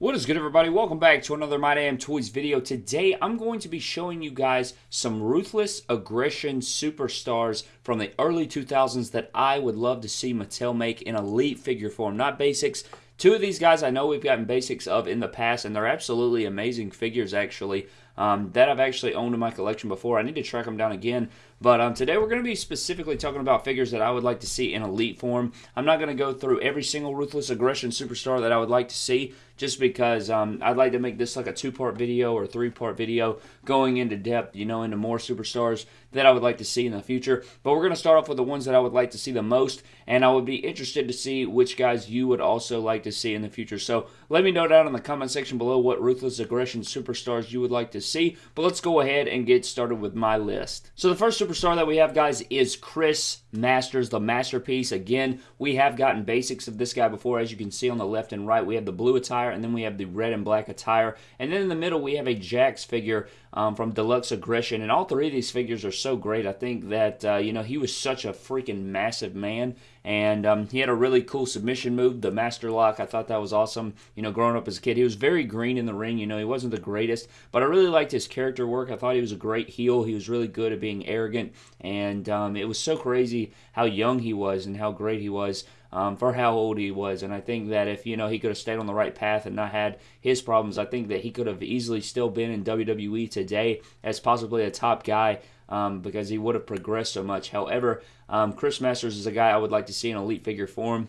What is good everybody? Welcome back to another My Damn Toys video. Today I'm going to be showing you guys some Ruthless Aggression Superstars from the early 2000s that I would love to see Mattel make in elite figure form. Not basics. Two of these guys I know we've gotten basics of in the past and they're absolutely amazing figures actually um, that I've actually owned in my collection before. I need to track them down again. But um, today we're going to be specifically talking about figures that I would like to see in elite form. I'm not going to go through every single Ruthless Aggression Superstar that I would like to see just because um, I'd like to make this like a two-part video or three-part video going into depth, you know, into more superstars that I would like to see in the future. But we're going to start off with the ones that I would like to see the most, and I would be interested to see which guys you would also like to see in the future. So let me know down in the comment section below what Ruthless Aggression superstars you would like to see. But let's go ahead and get started with my list. So the first superstar that we have, guys, is Chris Masters, the masterpiece. Again, we have gotten basics of this guy before. As you can see on the left and right, we have the blue attire, and then we have the red and black attire. And then in the middle, we have a Jakks figure um, from Deluxe Aggression. And all three of these figures are so great. I think that, uh, you know, he was such a freaking massive man. And um, he had a really cool submission move, the Master Lock. I thought that was awesome. You know, growing up as a kid, he was very green in the ring. You know, he wasn't the greatest, but I really liked his character work. I thought he was a great heel. He was really good at being arrogant. And um, it was so crazy how young he was and how great he was um, for how old he was. And I think that if you know he could have stayed on the right path and not had his problems, I think that he could have easily still been in WWE today as possibly a top guy. Um, because he would have progressed so much. However, um, Chris Masters is a guy I would like to see in elite figure form.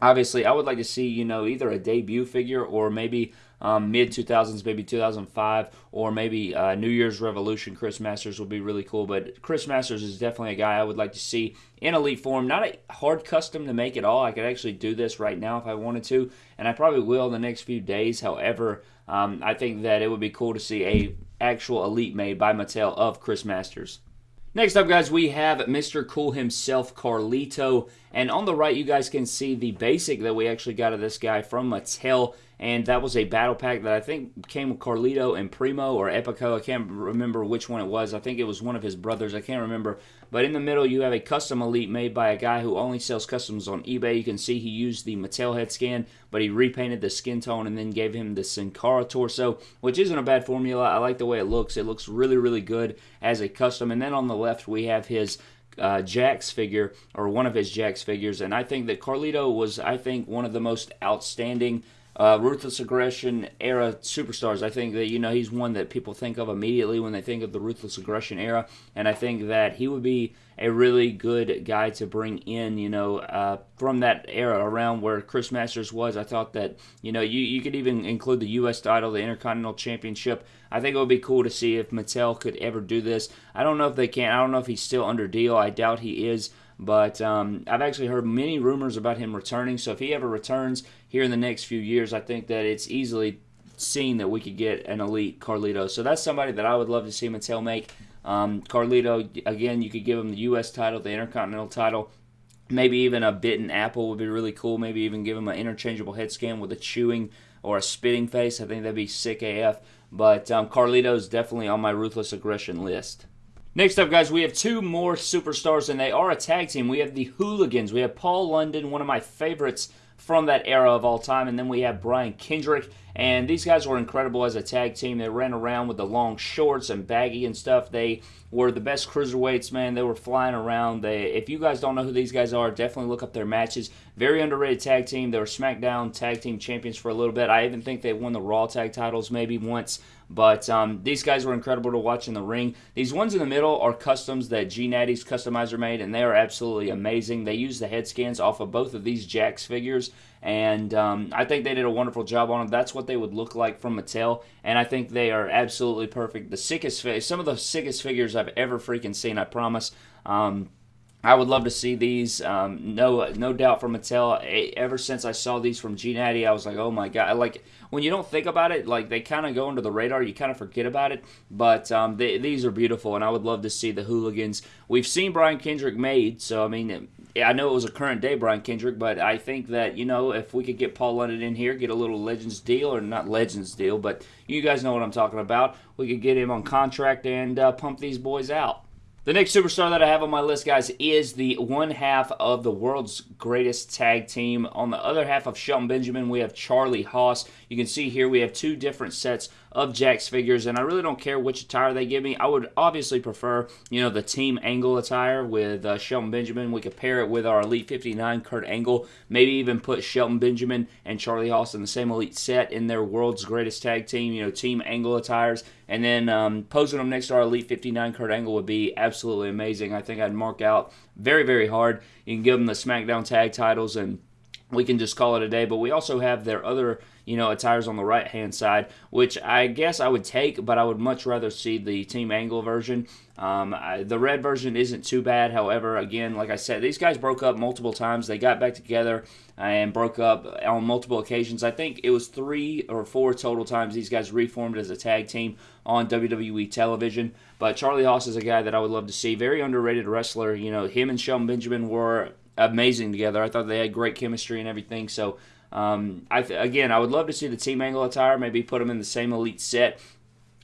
Obviously, I would like to see you know either a debut figure or maybe um, mid 2000s, maybe 2005, or maybe uh, New Year's Revolution. Chris Masters would be really cool, but Chris Masters is definitely a guy I would like to see in elite form. Not a hard custom to make at all. I could actually do this right now if I wanted to, and I probably will in the next few days. However, um, I think that it would be cool to see a actual elite made by Mattel of Chris Masters. Next up, guys, we have Mr. Cool himself, Carlito. And on the right, you guys can see the basic that we actually got of this guy from Mattel and that was a battle pack that I think came with Carlito and Primo or Epico. I can't remember which one it was. I think it was one of his brothers. I can't remember. But in the middle, you have a custom Elite made by a guy who only sells customs on eBay. You can see he used the Mattel head scan, but he repainted the skin tone and then gave him the Sin Cara torso, which isn't a bad formula. I like the way it looks. It looks really, really good as a custom. And then on the left, we have his uh, Jakks figure or one of his Jakks figures, and I think that Carlito was, I think, one of the most outstanding uh, ruthless aggression era superstars. I think that you know he's one that people think of immediately when they think of the ruthless aggression era, and I think that he would be a really good guy to bring in. You know, uh, from that era around where Chris Masters was. I thought that you know you you could even include the U.S. title, the Intercontinental Championship. I think it would be cool to see if Mattel could ever do this. I don't know if they can. I don't know if he's still under deal. I doubt he is. But um, I've actually heard many rumors about him returning. So if he ever returns here in the next few years, I think that it's easily seen that we could get an elite Carlito. So that's somebody that I would love to see Mattel make. Um, Carlito, again, you could give him the U.S. title, the Intercontinental title. Maybe even a bitten apple would be really cool. Maybe even give him an interchangeable head scan with a chewing or a spitting face. I think that'd be sick AF. But um, is definitely on my ruthless aggression list. Next up, guys, we have two more superstars, and they are a tag team. We have the Hooligans. We have Paul London, one of my favorites from that era of all time, and then we have Brian Kendrick. And these guys were incredible as a tag team. They ran around with the long shorts and baggy and stuff. They were the best cruiserweights, man. They were flying around. They, if you guys don't know who these guys are, definitely look up their matches. Very underrated tag team. They were SmackDown tag team champions for a little bit. I even think they won the Raw tag titles maybe once. But um, these guys were incredible to watch in the ring. These ones in the middle are customs that G Natty's customizer made, and they are absolutely amazing. They use the head scans off of both of these Jakks figures, and um, I think they did a wonderful job on them. That's what they would look like from Mattel, and I think they are absolutely perfect. The sickest, some of the sickest figures I've ever freaking seen. I promise. Um, I would love to see these. Um, no, no doubt from Mattel. Ever since I saw these from G Natty, I was like, oh my god! Like when you don't think about it, like they kind of go under the radar. You kind of forget about it. But um, they, these are beautiful, and I would love to see the Hooligans. We've seen Brian Kendrick made, so I mean, I know it was a current day Brian Kendrick, but I think that you know if we could get Paul London in here, get a little Legends deal, or not Legends deal, but you guys know what I'm talking about. We could get him on contract and uh, pump these boys out. The next superstar that I have on my list, guys, is the one half of the world's greatest tag team. On the other half of Shelton Benjamin, we have Charlie Haas. You can see here we have two different sets of Jakks figures, and I really don't care which attire they give me. I would obviously prefer, you know, the Team Angle attire with uh, Shelton Benjamin. We could pair it with our Elite 59 Kurt Angle. Maybe even put Shelton Benjamin and Charlie Haas in the same Elite set in their world's greatest tag team, you know, Team Angle attires. And then um, posing them next to our Elite 59 Kurt Angle would be absolutely amazing. I think I'd mark out very, very hard. You can give them the SmackDown tag titles and we can just call it a day. But we also have their other, you know, attires on the right hand side, which I guess I would take, but I would much rather see the Team Angle version. Um, I, the red version isn't too bad. However, again, like I said, these guys broke up multiple times. They got back together and broke up on multiple occasions. I think it was three or four total times these guys reformed as a tag team on WWE television. But Charlie Haas is a guy that I would love to see. Very underrated wrestler. You know, him and Shelton Benjamin were amazing together. I thought they had great chemistry and everything. So, um, I th- again, I would love to see the Team Angle attire. Maybe put them in the same elite set.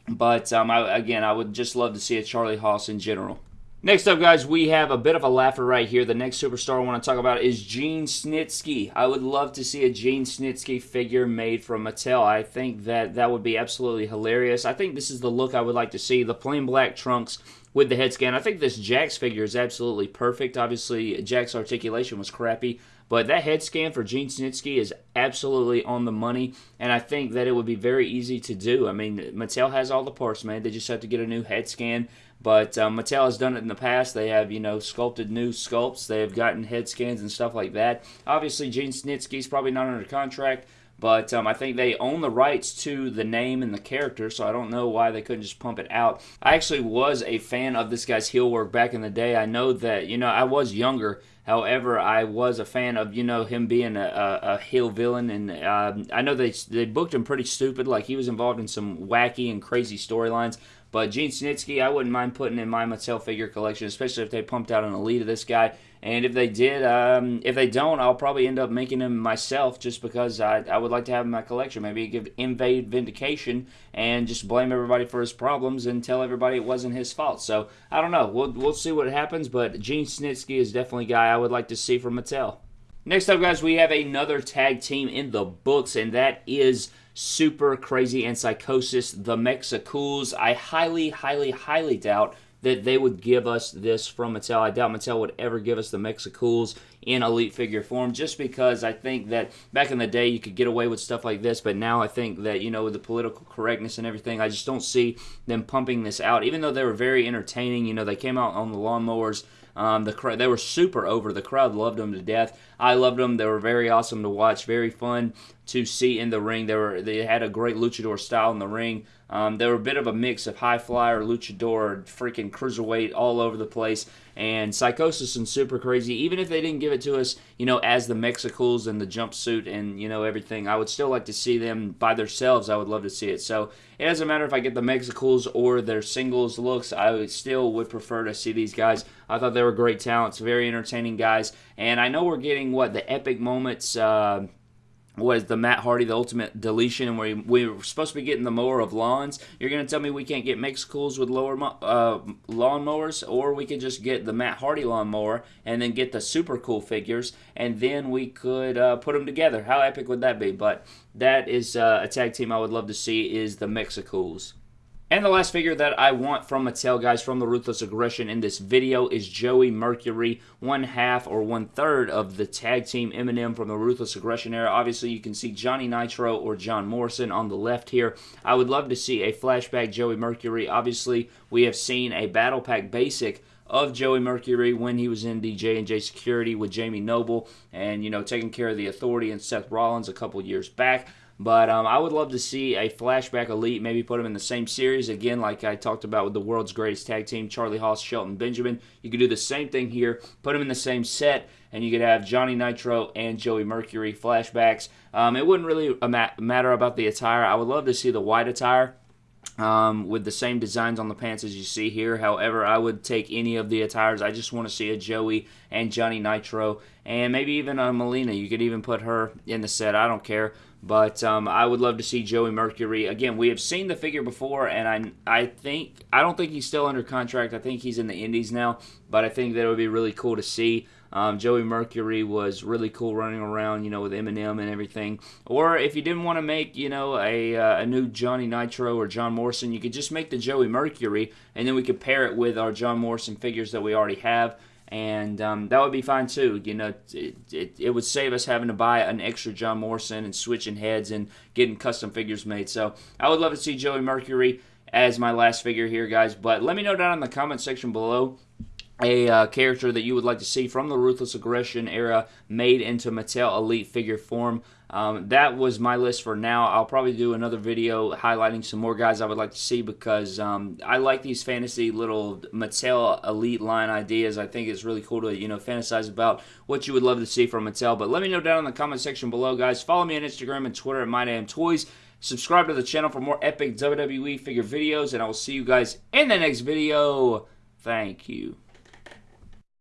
But um, I, again, I would just love to see a Charlie Haas in general. Next up, guys, we have a bit of a laugher right here. The next superstar I want to talk about is Gene Snitsky. I would love to see a Gene Snitsky figure made from Mattel. I think that that would be absolutely hilarious. I think this is the look I would like to see. The plain black trunks with the head scan. I think this Jakks figure is absolutely perfect. Obviously, Jakks articulation was crappy, but that head scan for Gene Snitsky is absolutely on the money, and I think that it would be very easy to do. I mean, Mattel has all the parts, man. They just have to get a new head scan. But um, Mattel has done it in the past. They have, you know, sculpted new sculpts. They have gotten head scans and stuff like that. Obviously, Gene Snitsky's probably not under contract, but um, I think they own the rights to the name and the character, so I don't know why they couldn't just pump it out. I actually was a fan of this guy's heel work back in the day. I know that, you know, I was younger. However, I was a fan of you know him being a, a, a heel villain, and um, I know they they booked him pretty stupid. Like he was involved in some wacky and crazy storylines. But Gene Snitsky, I wouldn't mind putting in my Mattel figure collection, especially if they pumped out an elite of this guy. And if they did, um, if they don't, I'll probably end up making him myself just because I, I would like to have in my collection. Maybe give invade vindication and just blame everybody for his problems and tell everybody it wasn't his fault. So I don't know. We'll, we'll see what happens. But Gene Snitsky is definitely a guy I would like to see from Mattel. Next up, guys, we have another tag team in the books, and that is Super Crazy and Psychosis, the Mexicools. I highly, highly, highly doubt that they would give us this from Mattel. I doubt Mattel would ever give us the Mexicools in elite figure form just because I think that back in the day you could get away with stuff like this, but now I think that, you know, with the political correctness and everything, I just don't see them pumping this out. Even though they were very entertaining, you know, they came out on the lawnmowers. Um, the they were super over. The crowd loved them to death. I loved them. They were very awesome to watch. Very fun to see in the ring. They were they had a great luchador style in the ring. Um, they were a bit of a mix of high flyer, luchador, freaking cruiserweight all over the place. And Psychosis and Super Crazy, even if they didn't give it to us, you know, as the Mexicools and the jumpsuit and, you know, everything, I would still like to see them by themselves. I would love to see it. So it doesn't matter if I get the Mexicools or their singles looks, I would still would prefer to see these guys. I thought they were great talents, very entertaining guys. And I know we're getting, what, the epic moments. Uh, was the Matt Hardy, the ultimate deletion, and we, we were supposed to be getting the mower of lawns. You're going to tell me we can't get Mexicools with lower uh, lawn mowers, or we could just get the Matt Hardy lawnmower and then get the super cool figures, and then we could uh, put them together. How epic would that be? But that is uh, a tag team I would love to see is the Mexicools. And the last figure that I want from Mattel, guys, from the Ruthless Aggression in this video is Joey Mercury, one half or one third of the tag team M&M from the Ruthless Aggression era. Obviously, you can see Johnny Nitro or John Morrison on the left here. I would love to see a flashback Joey Mercury. Obviously, we have seen a Battle Pack Basic of Joey Mercury when he was in the J&J Security with Jamie Noble and, you know, taking care of the Authority and Seth Rollins a couple years back. But um, I would love to see a flashback elite, maybe put them in the same series again, like I talked about with the world's greatest tag team, Charlie Haas, Shelton Benjamin. You could do the same thing here, put them in the same set, and you could have Johnny Nitro and Joey Mercury flashbacks. Um, it wouldn't really matter about the attire. I would love to see the white attire. Um, with the same designs on the pants as you see here. However, I would take any of the attires. I just want to see a Joey and Johnny Nitro, and maybe even a Melina. You could even put her in the set. I don't care. But um, I would love to see Joey Mercury again. We have seen the figure before, and I I think I don't think he's still under contract. I think he's in the Indies now, but I think that it would be really cool to see. Um, Joey Mercury was really cool running around, you know, with MNM and everything. Or if you didn't want to make, you know, a, uh, a new Johnny Nitro or John Morrison, you could just make the Joey Mercury, and then we could pair it with our John Morrison figures that we already have and um, that would be fine too. You know, it, it, it, would save us having to buy an extra John Morrison and switching heads and getting custom figures made. So I would love to see Joey Mercury as my last figure here, guys. But let me know down in the comment section below a uh, character that you would like to see from the Ruthless Aggression era made into Mattel Elite figure form. Um, that was my list for now. I'll probably do another video highlighting some more guys I would like to see because um, I like these fantasy little Mattel Elite line ideas. I think it's really cool to you know fantasize about what you would love to see from Mattel. But let me know down in the comment section below, guys. Follow me on Instagram and Twitter at MyDamnToys. Subscribe to the channel for more epic WWE figure videos, and I will see you guys in the next video. Thank you.